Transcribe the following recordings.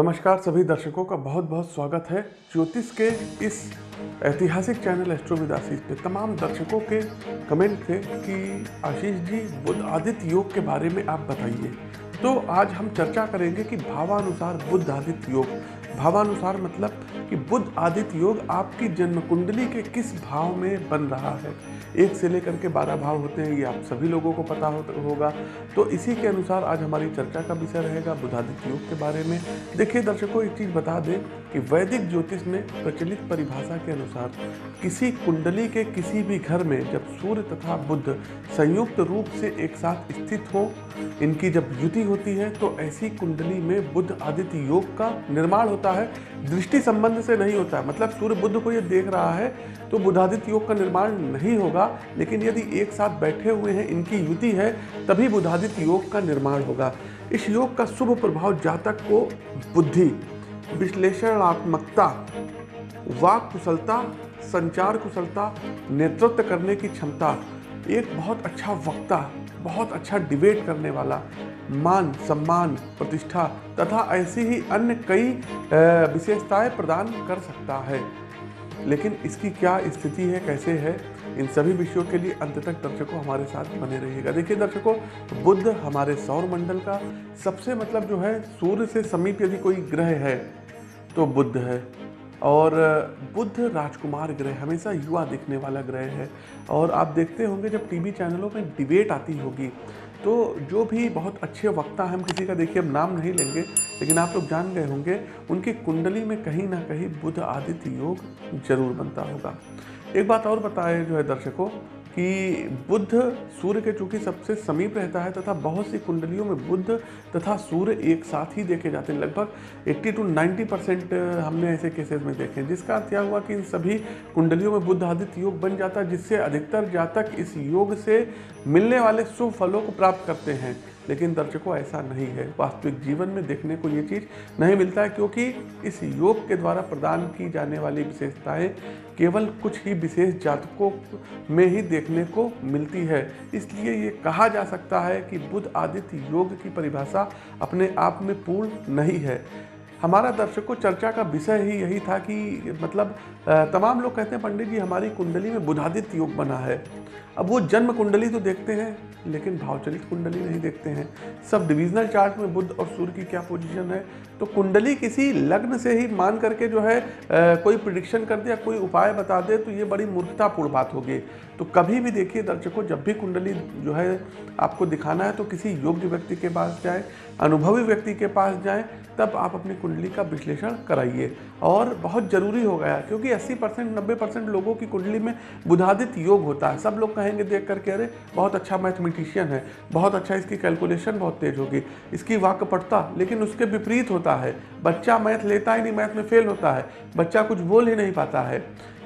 नमस्कार सभी दर्शकों का बहुत बहुत स्वागत है ज्योतिष के इस ऐतिहासिक चैनल एस्ट्रोविद आशीष पे। तमाम दर्शकों के कमेंट थे कि आशीष जी बुद्ध आदित्य योग के बारे में आप बताइए। तो आज हम चर्चा करेंगे कि भावानुसार बुद्ध आदित्य योग। भावानुसार मतलब कि बुद्ध आदित्य योग आपकी जन्म कुंडली के किस भाव में बन रहा है? एक से लेकर के बारह भाव होते हैं ये आप सभी लोगों को पता हो, होगा। तो इसी के अनुसार आज हमारी चर्चा का विषय रहेगा बुधादित्य योग के बारे में। देखिए दर्शकों एक चीज़ बता दें कि वैदिक ज्योतिष में प्रचलित परिभाषा के अनुसार किसी कुंडली के किसी भी घर में जब सूर्य तथा बुद्ध संयुक्त रूप से एक साथ स्थित हो इनकी जब युति होती है तो ऐसी कुंडली में बुद्ध आदित्य योग का निर्माण होता है। दृष्टि संबंध से नहीं होता मतलब सूर्य बुद्ध को ये देख रहा है तो बुधादित्य योग का निर्माण नहीं होगा, लेकिन यदि एक साथ बैठे हुए हैं, इनकी युति है, तभी बुधादित्य योग का निर्माण होगा। इस योग का शुभ प्रभाव जातक को बुद्धि, विश्लेषणात्मकता वाक कुशलता संचार कुशलता नेतृत्व करने की क्षमता, एक बहुत अच्छा वक्ता, बहुत अच्छा डिबेट करने वाला मान, सम्मान, प्रतिष्ठा तथा ऐसी ही अन्य कई विशेषताएँ प्रदान कर सकता है। लेकिन इसकी क्या स्थिति है, कैसे है, इन सभी विषयों के लिए अंत तक दर्शकों हमारे साथ बने रहिएगा। देखिए दर्शकों बुद्ध हमारे सौर मंडल का सबसे मतलब जो है, सूर्य से समीप यदि कोई ग्रह है तो बुद्ध है। और बुद्ध राजकुमार ग्रह हमेशा युवा दिखने वाला ग्रह है। और आप देखते होंगे जब टीवी चैनलों में डिबेट आती होगी तो जो भी बहुत अच्छे वक्ता हम किसी का देखिए, हम नाम नहीं लेंगे, लेकिन आप लोग जान गए होंगे, उनकी कुंडली में कहीं ना कहीं बुध आदित्य योग ज़रूर बनता होगा। एक बात और बताए जो है दर्शकों कि बुद्ध सूर्य के चूँकि सबसे समीप रहता है तथा बहुत सी कुंडलियों में बुद्ध तथा सूर्य एक साथ ही देखे जाते हैं। लगभग 80 टू 90 परसेंट हमने ऐसे केसेस में देखे हैं, जिसका अर्थ यह हुआ कि इन सभी कुंडलियों में बुद्ध आदित्य योग बन जाता है, जिससे अधिकतर जातक इस योग से मिलने वाले शुभ फलों को प्राप्त करते हैं। लेकिन दर्शकों, ऐसा नहीं है। वास्तविक जीवन में देखने को ये चीज़ नहीं मिलता है, क्योंकि इस योग के द्वारा प्रदान की जाने वाली विशेषताएँ केवल कुछ ही विशेष जातकों में ही देखने को मिलती है। इसलिए ये कहा जा सकता है कि बुद्ध आदित्य योग की परिभाषा अपने आप में पूर्ण नहीं है। हमारा दर्शकों चर्चा का विषय ही यही था कि मतलब तमाम लोग कहते हैं, पंडित जी, हमारी कुंडली में बुधादित्य योग बना है। अब वो जन्म कुंडली तो देखते हैं लेकिन भावचलित कुंडली नहीं देखते हैं। सब डिविजनल चार्ट में बुद्ध और सूर्य की क्या पोजीशन है? तो कुंडली किसी लग्न से ही मान करके जो है आ, कोई प्रिडिक्शन कर दे या कोई उपाय बता दे तो ये बड़ी मूर्खतापूर्ण बात होगी। तो कभी भी देखिए दर्शकों जब भी कुंडली जो है आपको दिखाना है तो किसी योग्य व्यक्ति के पास जाए अनुभवी व्यक्ति के पास जाएँ तब आप अपनी कुंडली का विश्लेषण कराइए। और बहुत ज़रूरी हो गया क्योंकि 80 परसेंट नब्बे परसेंट लोगों की कुंडली में बुधादित योग होता है। सब लोग कहेंगे देख करके, अरे, बहुत अच्छा मैथमेटिशियन है, बहुत अच्छा इसकी कैलकुलेशन बहुत तेज होगी, इसकी वाक्य पढ़ता, लेकिन उसके विपरीत होता है। बच्चा मैथ लेता ही नहीं मैथ में फेल होता है, बच्चा कुछ बोल ही नहीं पाता है।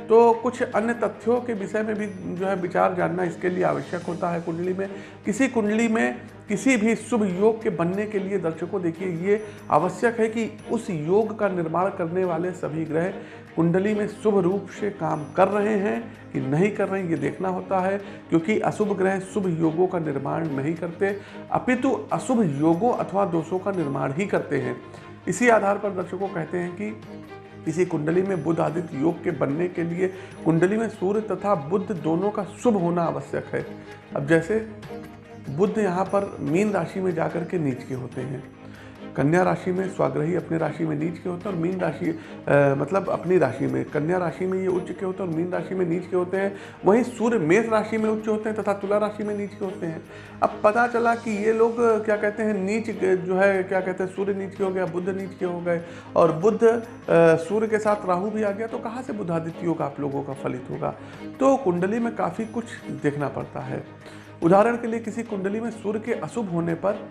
तो कुछ अन्य तथ्यों के विषय में भी जो है विचार जानना इसके लिए आवश्यक होता है कुंडली में। किसी कुंडली में किसी भी शुभ योग के बनने के लिए दर्शकों, देखिए ये आवश्यक है कि उस योग का निर्माण करने वाले सभी ग्रह कुंडली में शुभ रूप से काम कर रहे हैं कि नहीं कर रहे हैं, ये देखना होता है, क्योंकि अशुभ ग्रह शुभ योगों का निर्माण नहीं करते। अपितु अशुभ योगों अथवा दोषों का निर्माण ही करते हैं। इसी आधार पर दर्शकों कहते हैं कि किसी कुंडली में बुद्ध आदित्य योग के बनने के लिए कुंडली में सूर्य तथा बुद्ध दोनों का शुभ होना आवश्यक है। अब जैसे बुद्ध यहाँ पर मीन राशि में जाकर के नीच के होते हैं। कन्या राशि में स्वाग्रही अपनी राशि में नीच के होते हैं और मीन राशि मतलब अपनी राशि में। कन्या राशि में ये उच्च के होते हैं और मीन राशि में नीच के होते हैं। वहीं सूर्य मेष राशि में उच्च होते हैं तथा तुला राशि में नीच के होते हैं। अब पता चला कि ये लोग, क्या कहते हैं, नीच जो है, क्या कहते हैं, सूर्य नीच के हो गया बुद्ध नीच के हो गए। और बुद्ध सूर्य के साथ राहु भी आ गया तो कहाँ से बुद्धादित्य योग आप लोगों का फलित होगा? तो कुंडली में काफ़ी कुछ देखना पड़ता है। उदाहरण के लिए किसी कुंडली में सूर्य के अशुभ होने पर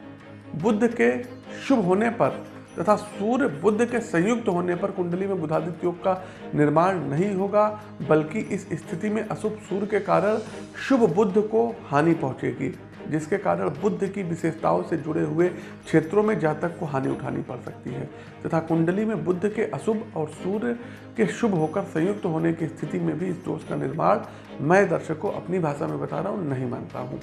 बुद्ध के शुभ होने पर तथा सूर्य बुद्ध के संयुक्त होने पर कुंडली में बुधादित्य योग का निर्माण नहीं होगा, बल्कि इस स्थिति में अशुभ सूर्य के कारण शुभ बुद्ध को हानि पहुंचेगी, जिसके कारण बुद्ध की विशेषताओं से जुड़े हुए क्षेत्रों में जातक को हानि उठानी पड़ सकती है, तथा कुंडली में बुद्ध के अशुभ और सूर्य के शुभ होकर संयुक्त होने की स्थिति में भी इस दोष का निर्माण मैं दर्शकों अपनी भाषा में बता रहा हूँ, नहीं मानता हूँ।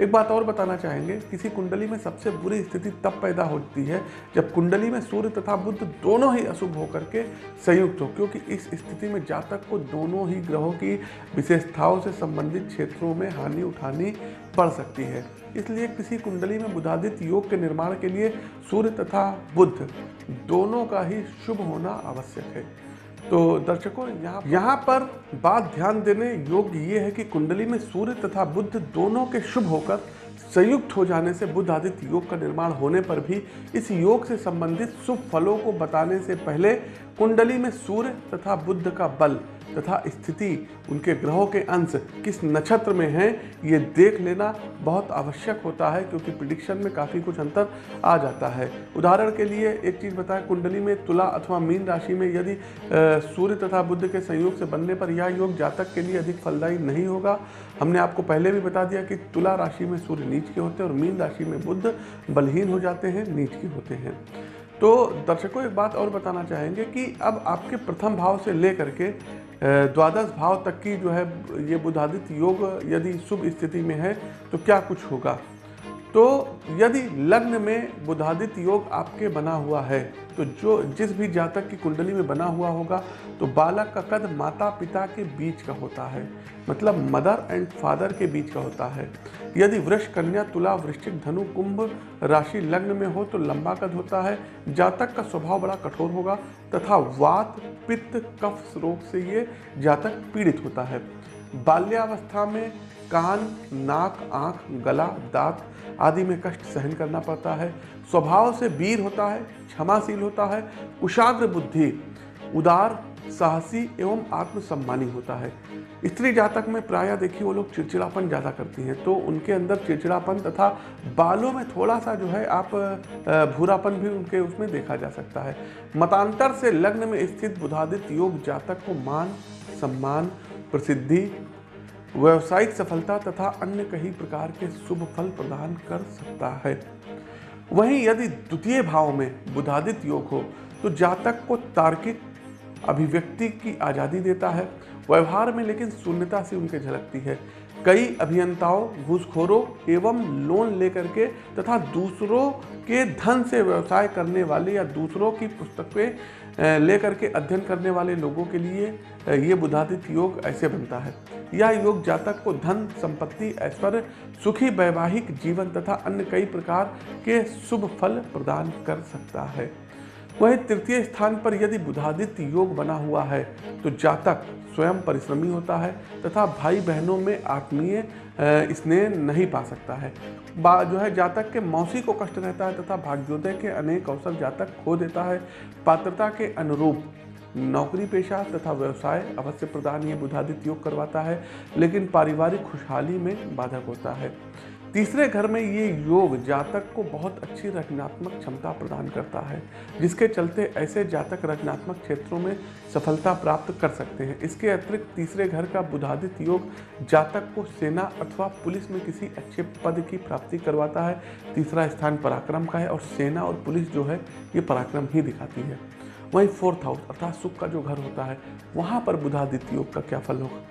एक बात और बताना चाहेंगे, किसी कुंडली में सबसे बुरी स्थिति तब पैदा होती है जब कुंडली में सूर्य तथा बुद्ध दोनों ही अशुभ होकर के संयुक्त हो, क्योंकि इस स्थिति में जातक को दोनों ही ग्रहों की विशेषताओं से संबंधित क्षेत्रों में हानि उठानी पड़ सकती है। इसलिए किसी कुंडली में बुधादित योग के निर्माण के लिए सूर्य तथा बुद्ध दोनों का ही शुभ होना आवश्यक है। तो दर्शकों, यहाँ यहाँ पर बात ध्यान देने योग्य ये है कि कुंडली में सूर्य तथा बुद्ध दोनों के शुभ होकर संयुक्त हो जाने से बुद्ध आदित्य योग का निर्माण होने पर भी इस योग से संबंधित शुभ फलों को बताने से पहले कुंडली में सूर्य तथा बुद्ध का बल तथा स्थिति उनके ग्रहों के अंश किस नक्षत्र में हैं, ये देख लेना बहुत आवश्यक होता है, क्योंकि प्रिडिक्शन में काफ़ी कुछ अंतर आ जाता है। उदाहरण के लिए एक चीज़ बताएँ, कुंडली में तुला अथवा मीन राशि में यदि सूर्य तथा बुद्ध के संयोग से बनने पर यह योग जातक के लिए अधिक फलदायी नहीं होगा। हमने आपको पहले भी बता दिया कि तुला राशि में सूर्य नीच के होते हैं और मीन राशि में बुद्ध बलहीन हो जाते हैं, नीच के होते हैं। तो दर्शकों, एक बात और बताना चाहेंगे कि अब आपके प्रथम भाव से लेकर के द्वादश भाव तक की जो है ये बुधादित्य योग यदि शुभ स्थिति में है तो क्या कुछ होगा? तो यदि लग्न में बुधादित्य योग आपके बना हुआ है तो जो, जिस भी जातक की कुंडली में बना हुआ होगा तो बालक का कद माता पिता के बीच का होता है। मतलब मदर एंड फादर के बीच का होता है। यदि वृक्ष कन्या, तुला, वृश्चिक, धनु, कुंभ राशि लग्न में हो तो लंबा कद होता है। जातक का स्वभाव बड़ा कठोर होगा, तथा वात, पित्त, कफ रोग से ये जातक पीड़ित होता है। बाल्यावस्था में कान, नाक, आँख, गला, दांत आदि में कष्ट सहन करना पड़ता है। स्वभाव से वीर होता है, क्षमाशील होता है, कुशाग्र बुद्धि, उदार, साहसी एवं आत्मसम्मानी होता है। स्त्री जातक में प्राय देखिए वो लोग चिड़चिड़ापन ज़्यादा करती हैं तो उनके अंदर चिड़चिड़ापन तथा बालों में थोड़ा सा जो है आप भूरापन भी उनके उसमें देखा जा सकता है। मतांतर से लग्न में स्थित बुधादित योग जातक को मान, सम्मान, प्रसिद्धि व्यवसायिक सफलता तथा अन्य कई प्रकार के शुभ फल प्रदान कर सकता है। वहीं यदि द्वितीय भाव में बुधादित योग हो तो जातक को तार्किक अभिव्यक्ति की आज़ादी देता है। व्यवहार में लेकिन शून्यता से उनके झलकती है। कई अभियंताओं, घूसखोरों एवं लोन लेकर के तथा दूसरों के धन से व्यवसाय करने वाले या दूसरों की पुस्तकें लेकर के अध्ययन करने वाले लोगों के लिए ये बुधादित योग ऐसे बनता है। यह योग जातक को धन, संपत्ति ऐश्वर्य सुखी वैवाहिक जीवन तथा अन्य कई प्रकार के शुभ फल प्रदान कर सकता है। वहीं तृतीय स्थान पर यदि बुधादित्य योग बना हुआ है तो जातक स्वयं परिश्रमी होता है तथा भाई बहनों में आत्मीय स्नेह नहीं पा सकता है। जो है, जातक के मौसी को कष्ट रहता है तथा भाग्योदय के अनेक अवसर जातक खो देता है। पात्रता के अनुरूप नौकरी पेशा तथा व्यवसाय अवश्य प्रदान ये बुधादित्य योग करवाता है, लेकिन पारिवारिक खुशहाली में बाधक होता है। तीसरे घर में ये योग जातक को बहुत अच्छी रचनात्मक क्षमता प्रदान करता है, जिसके चलते ऐसे जातक रचनात्मक क्षेत्रों में सफलता प्राप्त कर सकते हैं। इसके अतिरिक्त तीसरे घर का बुधादित योग जातक को सेना अथवा पुलिस में किसी अच्छे पद की प्राप्ति करवाता है, तीसरा स्थान पराक्रम का है और सेना और पुलिस जो है, ये पराक्रम ही दिखाती है। वहीं फोर्थ हाउस अर्थात सुख का जो घर होता है, वहाँ पर बुधादित्य योग का क्या फल होगा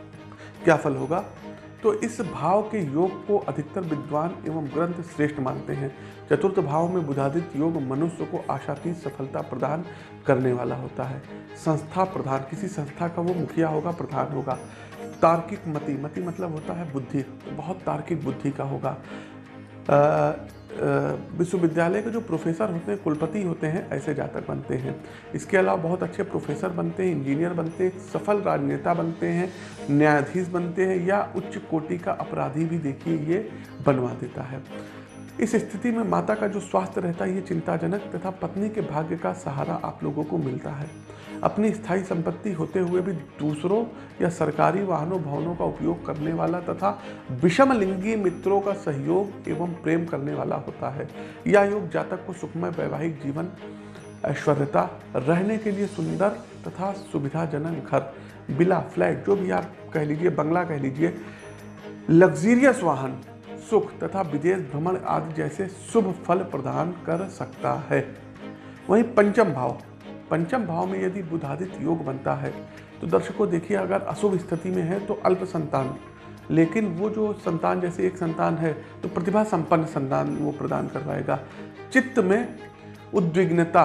क्या फल होगा? तो इस भाव के योग को अधिकतर विद्वान एवं ग्रंथ श्रेष्ठ मानते हैं। चतुर्थ भाव में बुधाधित योग मनुष्य को आशातीत सफलता प्रदान करने वाला होता है। संस्था प्रधान, किसी संस्था का वो मुखिया होगा, प्रधान होगा। तार्किक मति मति मतलब होता है बुद्धि तो बहुत तार्किक बुद्धि का होगा। विश्वविद्यालय के जो प्रोफेसर होते हैं, कुलपति होते हैं, ऐसे जातक बनते हैं। इसके अलावा बहुत अच्छे प्रोफेसर बनते हैं, इंजीनियर बनते हैं, सफल राजनेता बनते हैं, न्यायाधीश बनते हैं या उच्च कोटि का अपराधी भी देखिए, ये बनवा देता है। इस स्थिति में माता का जो स्वास्थ्य रहता है, ये चिंताजनक तथा पत्नी के भाग्य का सहारा आप लोगों को मिलता है। अपनी स्थायी संपत्ति होते हुए भी दूसरों या सरकारी वाहनों, भवनों का उपयोग करने वाला तथा विषम लिंगी मित्रों का सहयोग एवं प्रेम करने वाला होता है। यह योग जातक को सुखमय वैवाहिक जीवन, ऐश्वर्यता, रहने के लिए सुंदर तथा सुविधाजनक घर, बिला, फ्लैट, जो भी आप कह लीजिए, बंगला कह लीजिए, लग्जीरियस वाहन सुख तथा विदेश भ्रमण आदि जैसे शुभ फल प्रदान कर सकता है। वहीं पंचम भाव। पंचम भाव में यदि बुधादित योग बनता है तो दर्शकों देखिए, अगर अशुभ स्थिति में है तो अल्प संतान। लेकिन वो जो संतान जैसे एक संतान है तो प्रतिभा संपन्न संतान वो प्रदान करवाएगा चित्त में उद्विग्नता,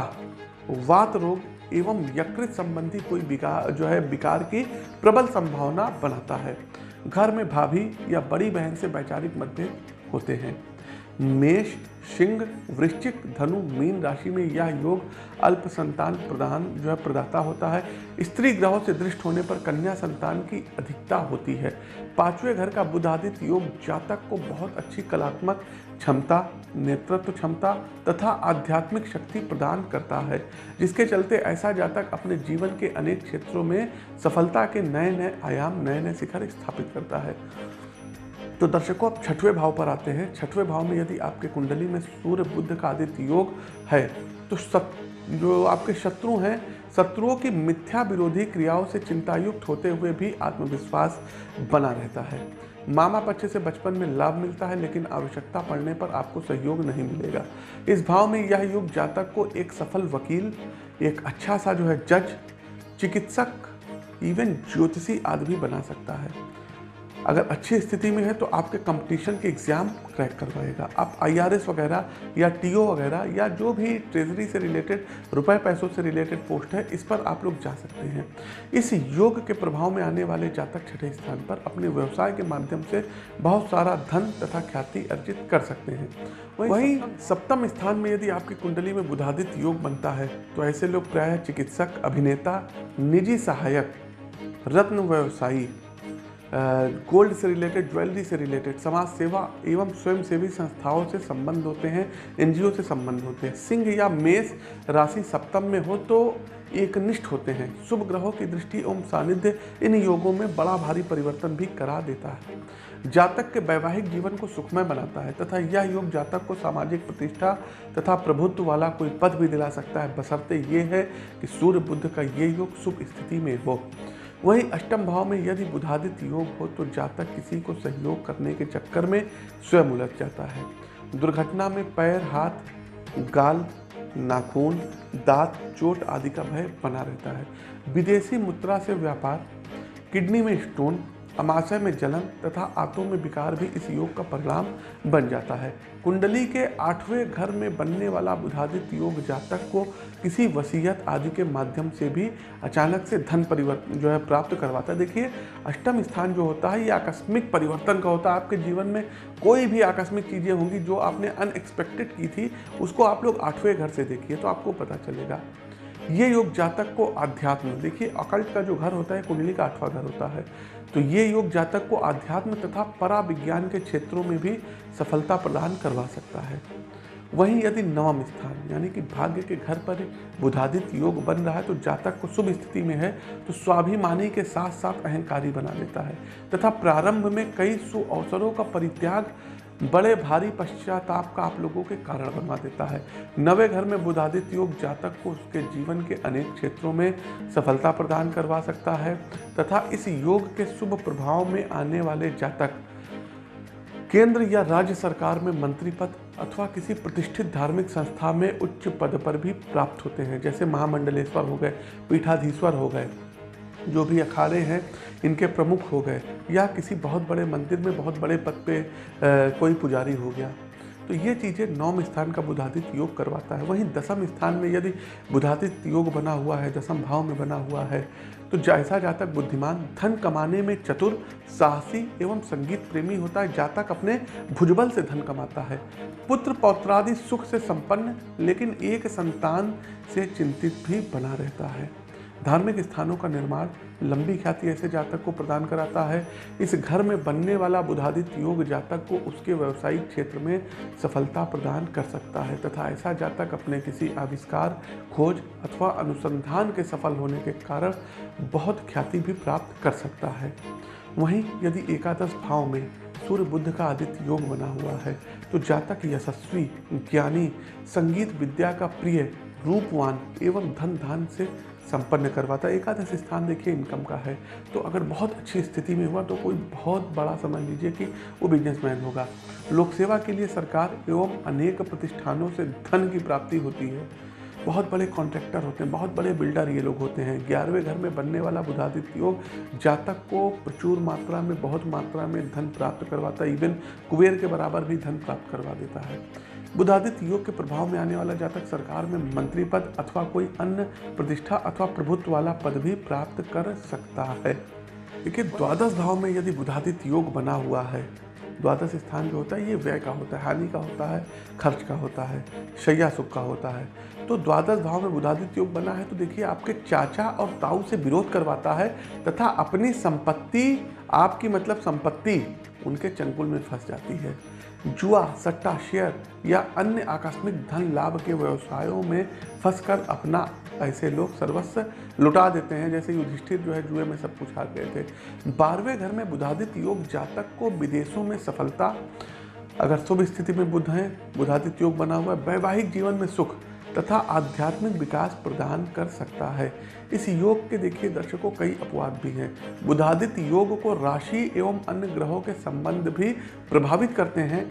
वात रोग एवं यकृत संबंधी कोई विकार जो है विकार की प्रबल संभावना बनाता है। घर में भाभी या बड़ी बहन से वैचारिक मतभेद होते हैं। मेष, सिंह, वृश्चिक, धनु, मीन राशि में यह योग अल्प संतान प्रदान जो है प्रदाता होता है। स्त्री ग्रहों से दृष्ट होने पर कन्या संतान की अधिकता होती है। पाँचवें घर का बुधादित योग जातक को बहुत अच्छी कलात्मक क्षमता, नेतृत्व क्षमता तथा आध्यात्मिक शक्ति प्रदान करता है, जिसके चलते ऐसा जातक अपने जीवन के अनेक क्षेत्रों में सफलता के नए नए आयाम नए नए शिखर स्थापित करता है। तो दर्शकों आप छठवें भाव पर आते हैं। छठवें भाव में यदि आपके कुंडली में सूर्य बुद्ध का आदित्य योग है तो सत जो आपके शत्रु हैं, शत्रुओं की मिथ्या विरोधी क्रियाओं से चिंतायुक्त होते हुए भी आत्मविश्वास बना रहता है। मामा पक्ष से बचपन में लाभ मिलता है, लेकिन आवश्यकता पड़ने पर आपको सहयोग नहीं मिलेगा। इस भाव में यह युग जातक को एक सफल वकील, एक अच्छा सा जो है जज, चिकित्सक इवन ज्योतिषी आदमी बना सकता है। अगर अच्छी स्थिति में है तो आपके कंपटीशन के एग्ज़ाम क्रैक करवाएगा। आप आईआरएस वगैरह या टीओ वगैरह या जो भी ट्रेजरी से रिलेटेड रुपए पैसों से रिलेटेड पोस्ट है, इस पर आप लोग जा सकते हैं। इस योग के प्रभाव में आने वाले जातक छठे स्थान पर अपने व्यवसाय के माध्यम से बहुत सारा धन तथा ख्याति अर्जित कर सकते हैं। वहीं सप्तम स्थान में यदि आपकी कुंडली में बुधादित योग बनता है तो ऐसे लोग प्रायः चिकित्सक, अभिनेता, निजी सहायक, रत्न व्यवसायी गोल्ड से रिलेटेड, ज्वेलरी से रिलेटेड, समाज सेवा एवं स्वयं सेवी संस्थाओं से संबंध होते हैं, एनजीओ से संबंध होते हैं। सिंह या मेष राशि सप्तम में हो तो एक निष्ठ होते हैं। शुभ ग्रहों की दृष्टि एवं सानिध्य इन योगों में बड़ा भारी परिवर्तन भी करा देता है। जातक के वैवाहिक जीवन को सुखमय बनाता है तथा यह योग जातक को सामाजिक प्रतिष्ठा तथा प्रभुत्व वाला कोई पद भी दिला सकता है। बसरते ये है कि सूर्य बुद्ध का ये योग शुभ स्थिति में हो। वहीं अष्टम भाव में यदि बुधादित योग हो तो जातक किसी को सहयोग करने के चक्कर में स्वयं उलझ जाता है। दुर्घटना में पैर, हाथ, गाल, नाखून, दांत, चोट आदि का भय बना रहता है। विदेशी मुद्रा से व्यापार, किडनी में स्टोन अमाशय में जलन तथा आंतों में विकार भी इस योग का परिणाम बन जाता है। कुंडली के आठवें घर में बनने वाला बुधादित योग जातक को किसी वसीयत आदि के माध्यम से भी अचानक से धन परिवर्तन जो है, प्राप्त करवाता है। देखिए, अष्टम स्थान जो होता है, ये आकस्मिक परिवर्तन का होता है। आपके जीवन में कोई भी आकस्मिक चीज़ें होंगी जो आपने अनएक्सपेक्टेड की थी, उसको आप लोग आठवें घर से देखिए तो आपको पता चलेगा। ये योग जातक को अध्यात्म देखिए अकल्ट का जो घर होता है, कुंडली का आठवां घर होता है तो ये योग जातक को आध्यात्म तथा परा विज्ञान के क्षेत्रों में भी सफलता प्रदान करवा सकता है। वहीं यदि नवम स्थान, यानी कि भाग्य के घर पर बुधादित योग बन रहा है तो जातक को शुभ स्थिति में है तो स्वाभिमानी के साथ साथ अहंकारी बना देता है। तथा प्रारंभ में कई सु अवसरों का परित्याग बड़े भारी पश्चाताप का आप लोगों के कारण बनवा देता है। नवे घर में बुधादित्य योग जातक को उसके जीवन के अनेक क्षेत्रों में सफलता प्रदान करवा सकता है तथा इस योग के शुभ प्रभाव में आने वाले जातक, केंद्र या राज्य सरकार में मंत्री पद अथवा किसी प्रतिष्ठित धार्मिक संस्था में उच्च पद पर भी प्राप्त होते हैं। जैसे महामंडलेश्वर हो गए, पीठाधीश्वर हो गए। जो भी अखाड़े हैं, इनके प्रमुख हो गए। या किसी बहुत बड़े मंदिर में बहुत बड़े पद पे कोई पुजारी हो गया। तो ये चीज़ें नौम स्थान का बुधादित योग करवाता है। वहीं दसम स्थान में यदि बुधादित योग बना हुआ है, दसम भाव में बना हुआ है तो जैसा जातक बुद्धिमान धन कमाने में चतुर, साहसी एवं संगीत प्रेमी होता है, जातक अपने भुजबल से धन कमाता है। पुत्र पौत्रादि सुख से संपन्न, लेकिन एक संतान से चिंतित भी बना रहता है। धार्मिक स्थानों का निर्माण लंबी ख्याति ऐसे जातक को प्रदान कराता है। इस घर में बनने वाला बुधादित्य योग जातक को उसके व्यवसायिक क्षेत्र में सफलता प्रदान कर सकता है तथा ऐसा जातक अपने किसी आविष्कार, खोज अथवा अनुसंधान के सफल होने के कारण बहुत ख्याति भी प्राप्त कर सकता है। वहीं यदि एकादश भाव में सूर्य बुद्ध का आदित्य योग बना हुआ है तो जातक यशस्वी, ज्ञानी, संगीत विद्या का प्रिय, रूपवान एवं धन धान से संपन्न करवाता है। एकादश स्थान देखिए, इनकम का है। तो अगर बहुत अच्छी स्थिति में हुआ तो कोई बहुत बड़ा समझ लीजिए कि वो बिजनेसमैन होगा। लोक सेवा के लिए सरकार एवं अनेक प्रतिष्ठानों से धन की प्राप्ति होती है। बहुत बड़े कॉन्ट्रैक्टर होते हैं, बहुत बड़े बिल्डर ये लोग होते हैं। ग्यारहवें घर में बनने वाला बुधादित्य योग जातक को प्रचुर मात्रा में, बहुत मात्रा में धन प्राप्त करवाता है। इवन कुबेर के बराबर भी धन प्राप्त करवा देता है। बुधादित्य योग के प्रभाव में आने वाला जातक सरकार में मंत्री पद अथवा कोई अन्य प्रतिष्ठा अथवा प्रभुत्व वाला पद भी प्राप्त कर सकता है। देखिए द्वादश भाव में यदि बुधादित्य योग बना हुआ है, द्वादश स्थान जो होता है, ये व्यय का होता है, हानि का होता है, खर्च का होता है शैया सुख का होता है। तो द्वादश भाव में बुधादित्य योग बना है तो देखिए, आपके चाचा और ताऊ से विरोध करवाता है तथा अपनी संपत्ति, आपकी मतलब संपत्ति उनके चंगुल में फंस जाती है। जुआ, सट्टा शेयर या अन्य आकस्मिक धन लाभ के व्यवसायों में फंसकर अपना ऐसे लोग सर्वस्व लुटा देते हैं। जैसे युधिष्ठिर जो है जुए में सब कुछ हार गए थे। बारहवें घर में बुधादित योग जातक को विदेशों में सफलता, अगर शुभ स्थिति में बुध हैं बुधादित योग बना हुआ है। वैवाहिक जीवन में सुख तथा आध्यात्मिक विकास प्रदान कर सकता है। इस योग के देखिए दर्शकों, कई अपवाद भी हैं। बुधादित योग को राशि एवं अन्य ग्रहों के संबंध भी प्रभावित करते हैं,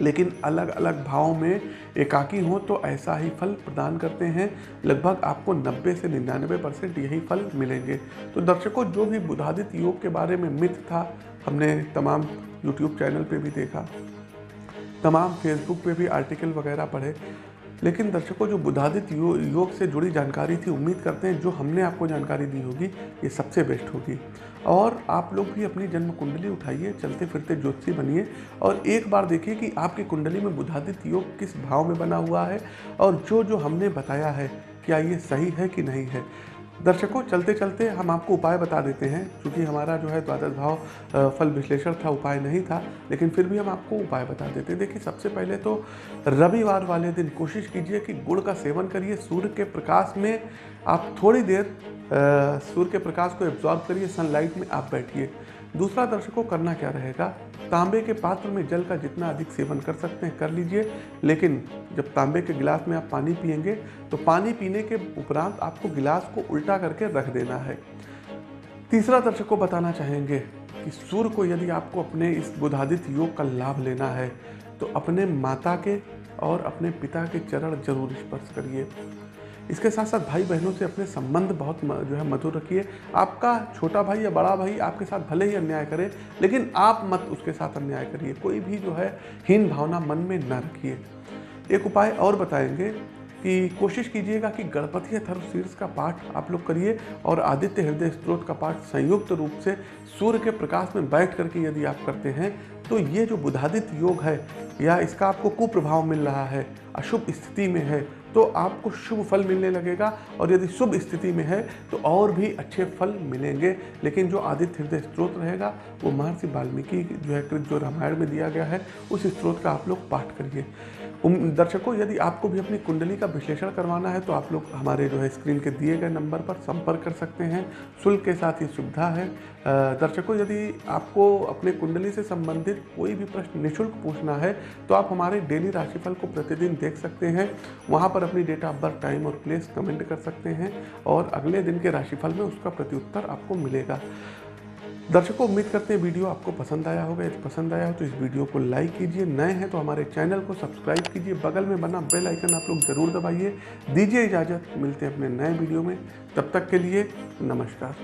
लेकिन अलग अलग भावों में एकाकी हो तो ऐसा ही फल प्रदान करते हैं। लगभग आपको 90 से निन्यानवे परसेंट यही फल मिलेंगे। तो दर्शकों, जो भी बुधादित्य योग के बारे में मिथ था, हमने तमाम यूट्यूब चैनल पे भी देखा। तमाम फेसबुक पे भी आर्टिकल वगैरह पढ़े। लेकिन दर्शकों जो बुधादित यो, योग से जुड़ी जानकारी थी उम्मीद करते हैं जो हमने आपको जानकारी दी होगी ये सबसे बेस्ट होगी। और आप लोग भी अपनी जन्म कुंडली उठाइए चलते फिरते ज्योतिषी बनिए और एक बार देखिए कि आपकी कुंडली में बुधादित योग किस भाव में बना हुआ है और जो जो हमने बताया है क्या ये सही है कि नहीं है। दर्शकों, चलते चलते हम आपको उपाय बता देते हैं। क्योंकि हमारा जो है द्वादश भाव फल विश्लेषण था, उपाय नहीं था, लेकिन फिर भी हम आपको उपाय बता देते हैं। देखिए, सबसे पहले तो रविवार वाले दिन कोशिश कीजिए कि गुड़ का सेवन करिए, सूर्य के प्रकाश में आप थोड़ी देर सूर्य के प्रकाश को एब्जॉर्ब करिए सनलाइट में आप बैठिए। दूसरा दर्शकों, करना क्या रहेगा? तांबे के पात्र में जल का जितना अधिक सेवन कर सकते हैं, कर लीजिए। लेकिन जब तांबे के गिलास में आप पानी पियेंगे तो पानी पीने के उपरांत आपको गिलास को उल्टा करके रख देना है। तीसरा दर्शक को बताना चाहेंगे कि सूर्य को यदि आपको अपने इस बुधादित योग का लाभ लेना है तो अपने माता के और अपने पिता के चरण ज़रूर स्पर्श करिए। इसके साथ साथ भाई बहनों से अपने संबंध बहुत जो है मधुर रखिए। आपका छोटा भाई या बड़ा भाई आपके साथ भले ही अन्याय करे, लेकिन आप मत उसके साथ अन्याय करिए। कोई भी जो है हीन भावना मन में न रखिए। एक उपाय और बताएँगे कि कोशिश कीजिएगा कि गणपति अथर्व शीर्ष का पाठ आप लोग करिए और आदित्य हृदय स्त्रोत का पाठ संयुक्त रूप से सूर्य के प्रकाश में बैठ करके यदि आप करते हैं तो ये जो बुधादित्य योग है या इसका आपको कुप्रभाव मिल रहा है, अशुभ स्थिति में है तो आपको शुभ फल मिलने लगेगा और यदि शुभ स्थिति में है तो और भी अच्छे फल मिलेंगे। लेकिन जो आदित्य हृदय स्त्रोत रहेगा, वो महर्षि वाल्मीकि जो है जो रामायण में दिया गया है, उस स्त्रोत का आप लोग पाठ करिए। दर्शकों, यदि आपको भी अपनी कुंडली का विश्लेषण करवाना है तो आप लोग हमारे जो है स्क्रीन के दिए गए नंबर पर संपर्क कर सकते हैं। शुल्क के साथ ये सुविधा है। दर्शकों, यदि आपको अपने कुंडली से संबंधित कोई भी प्रश्न निःशुल्क पूछना है तो आप हमारे डेली राशिफल को प्रतिदिन देख सकते हैं। वहाँ पर अपनी डेट ऑफ़ बर्थ टाइम और प्लेस कमेंट कर सकते हैं और अगले दिन के राशिफल में उसका प्रत्युत्तर आपको मिलेगा। दर्शकों, उम्मीद करते हैं वीडियो आपको पसंद आया होगा। यदि पसंद आया हो तो इस वीडियो को लाइक कीजिए। नए हैं तो हमारे चैनल को सब्सक्राइब कीजिए। बगल में बना बेल आइकन आप लोग ज़रूर दबाइए। दीजिए इजाज़त। मिलते हैं अपने नए वीडियो में। तब तक के लिए नमस्कार।